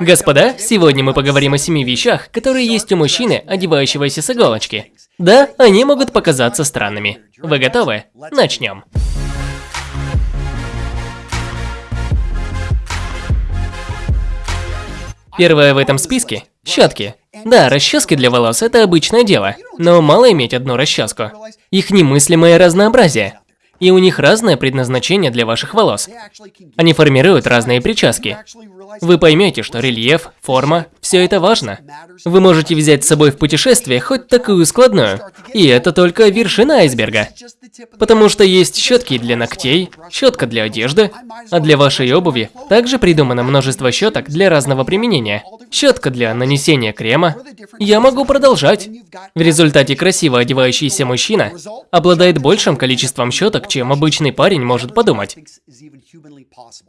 Господа, сегодня мы поговорим о семи вещах, которые есть у мужчины, одевающегося с иголочки. Да, они могут показаться странными. Вы готовы? Начнем. Первое в этом списке – щетки. Да, расчески для волос – это обычное дело, но мало иметь одну расческу. Их немыслимое разнообразие. И у них разное предназначение для ваших волос. Они формируют разные прически. Вы поймете, что рельеф, форма – все это важно. Вы можете взять с собой в путешествие хоть такую складную. И это только вершина айсберга. Потому что есть щетки для ногтей, щетка для одежды, а для вашей обуви также придумано множество щеток для разного применения. Щетка для нанесения крема. Я могу продолжать. В результате красиво одевающийся мужчина обладает большим количеством щеток, чем обычный парень может подумать.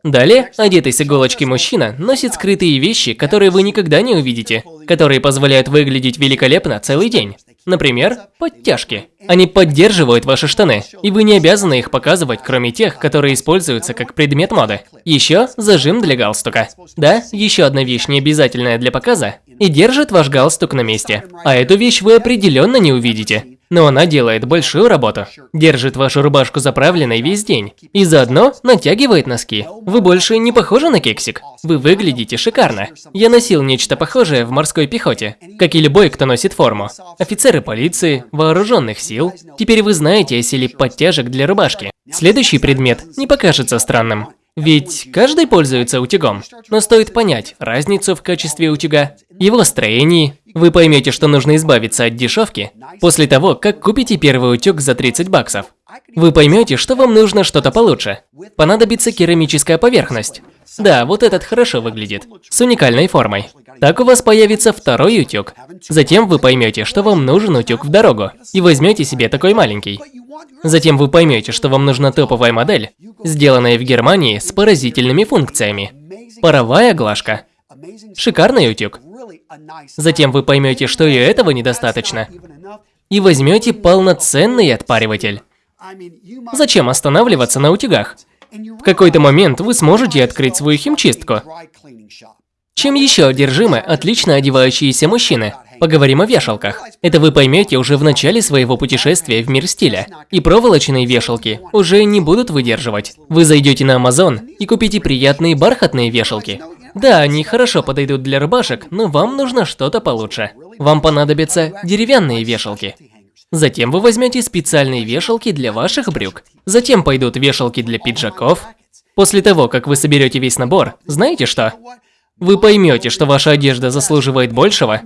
Далее, одетый с иголочки мужчина носит скрытые вещи, которые вы никогда не увидите, которые позволяют выглядеть великолепно целый день. Например, подтяжки. Они поддерживают ваши штаны, и вы не обязаны их показывать, кроме тех, которые используются как предмет моды. Еще зажим для галстука. Да, еще одна вещь не обязательная для показа, и держит ваш галстук на месте. А эту вещь вы определенно не увидите но она делает большую работу. Держит вашу рубашку заправленной весь день. И заодно натягивает носки. Вы больше не похожи на кексик. Вы выглядите шикарно. Я носил нечто похожее в морской пехоте, как и любой, кто носит форму. Офицеры полиции, вооруженных сил. Теперь вы знаете о силе подтяжек для рубашки. Следующий предмет не покажется странным. Ведь каждый пользуется утюгом, но стоит понять разницу в качестве утюга, его строении. Вы поймете, что нужно избавиться от дешевки после того, как купите первый утюг за 30 баксов. Вы поймете, что вам нужно что-то получше. Понадобится керамическая поверхность. Да, вот этот хорошо выглядит, с уникальной формой. Так у вас появится второй утюг. Затем вы поймете, что вам нужен утюг в дорогу, и возьмете себе такой маленький. Затем вы поймете, что вам нужна топовая модель, сделанная в Германии с поразительными функциями. Паровая глажка. Шикарный утюг. Затем вы поймете, что и этого недостаточно. И возьмете полноценный отпариватель. Зачем останавливаться на утюгах? В какой-то момент вы сможете открыть свою химчистку. Чем еще одержимы отлично одевающиеся мужчины? Поговорим о вешалках. Это вы поймете уже в начале своего путешествия в мир стиля. И проволочные вешалки уже не будут выдерживать. Вы зайдете на Amazon и купите приятные бархатные вешалки. Да, они хорошо подойдут для рубашек, но вам нужно что-то получше. Вам понадобятся деревянные вешалки. Затем вы возьмете специальные вешалки для ваших брюк. Затем пойдут вешалки для пиджаков. После того, как вы соберете весь набор, знаете что? Вы поймете, что ваша одежда заслуживает большего,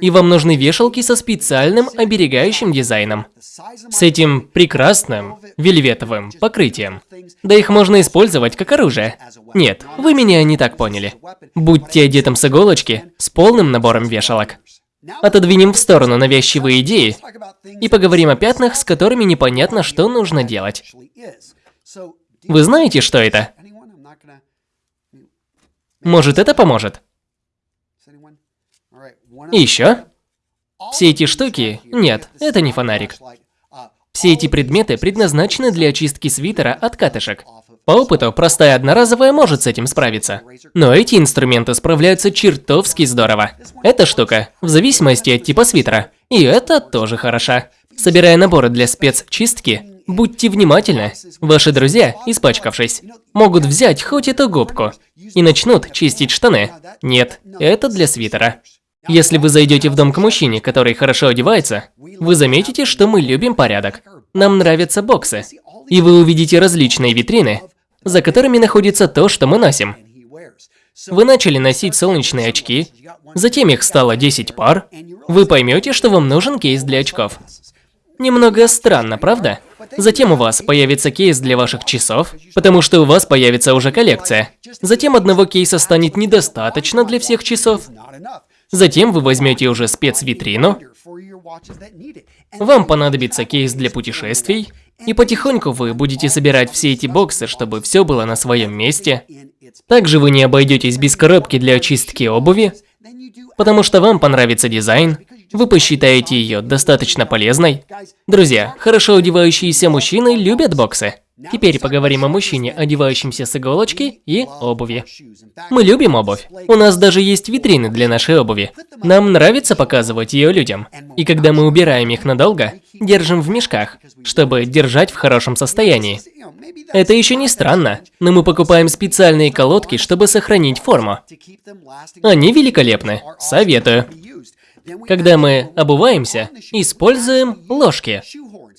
и вам нужны вешалки со специальным оберегающим дизайном. С этим прекрасным вельветовым покрытием. Да их можно использовать как оружие. Нет, вы меня не так поняли. Будьте одетым с иголочки, с полным набором вешалок. Отодвинем в сторону навязчивые идеи и поговорим о пятнах, с которыми непонятно, что нужно делать. Вы знаете, что это? Может, это поможет? Еще? Все эти штуки... Нет, это не фонарик. Все эти предметы предназначены для очистки свитера от катышек. По опыту, простая одноразовая может с этим справиться. Но эти инструменты справляются чертовски здорово. Эта штука, в зависимости от типа свитера. И это тоже хороша. Собирая наборы для спецчистки, будьте внимательны. Ваши друзья, испачкавшись, могут взять хоть эту губку и начнут чистить штаны. Нет, это для свитера. Если вы зайдете в дом к мужчине, который хорошо одевается, вы заметите, что мы любим порядок. Нам нравятся боксы. И вы увидите различные витрины, за которыми находится то, что мы носим. Вы начали носить солнечные очки, затем их стало 10 пар. Вы поймете, что вам нужен кейс для очков. Немного странно, правда? Затем у вас появится кейс для ваших часов, потому что у вас появится уже коллекция. Затем одного кейса станет недостаточно для всех часов. Затем вы возьмете уже спецвитрину. Вам понадобится кейс для путешествий. И потихоньку вы будете собирать все эти боксы, чтобы все было на своем месте. Также вы не обойдетесь без коробки для очистки обуви, потому что вам понравится дизайн, вы посчитаете ее достаточно полезной. Друзья, хорошо одевающиеся мужчины любят боксы. Теперь поговорим о мужчине, одевающемся с иголочки и обуви. Мы любим обувь. У нас даже есть витрины для нашей обуви. Нам нравится показывать ее людям. И когда мы убираем их надолго, держим в мешках, чтобы держать в хорошем состоянии. Это еще не странно, но мы покупаем специальные колодки, чтобы сохранить форму. Они великолепны. Советую. Когда мы обуваемся, используем ложки.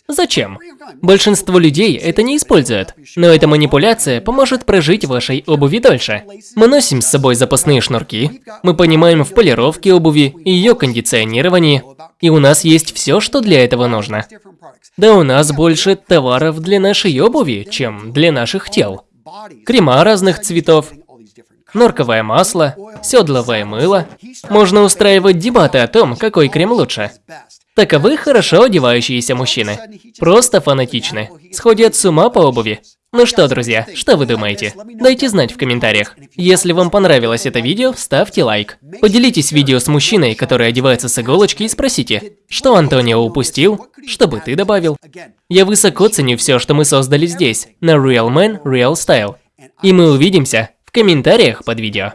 Зачем? Большинство людей это не используют, но эта манипуляция поможет прожить вашей обуви дольше. Мы носим с собой запасные шнурки, мы понимаем в полировке обуви и ее кондиционировании, и у нас есть все, что для этого нужно. Да у нас больше товаров для нашей обуви, чем для наших тел. Крема разных цветов, норковое масло, седловое мыло. Можно устраивать дебаты о том, какой крем лучше. Таковы хорошо одевающиеся мужчины. Просто фанатичны. Сходят с ума по обуви. Ну что, друзья, что вы думаете? Дайте знать в комментариях. Если вам понравилось это видео, ставьте лайк. Поделитесь видео с мужчиной, который одевается с иголочки и спросите, что Антонио упустил, чтобы ты добавил. Я высоко ценю все, что мы создали здесь, на Real Man Real Style. И мы увидимся в комментариях под видео.